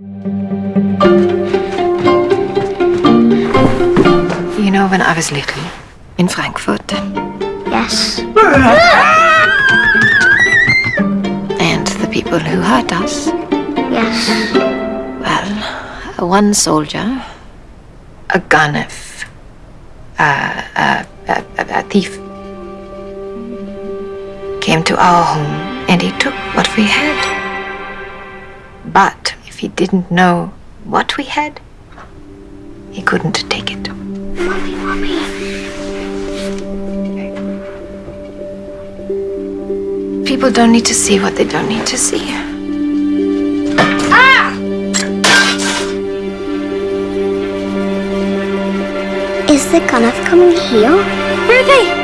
You know, when I was little, in Frankfurt, Yes. and the people who hurt us, Yes. well, one soldier, a gunner, a, a, a, a thief, came to our home and he took what we had. But he didn't know what we had, he couldn't take it. Mommy, mommy. People don't need to see what they don't need to see. Ah! Is the Gunneth coming here? Where are they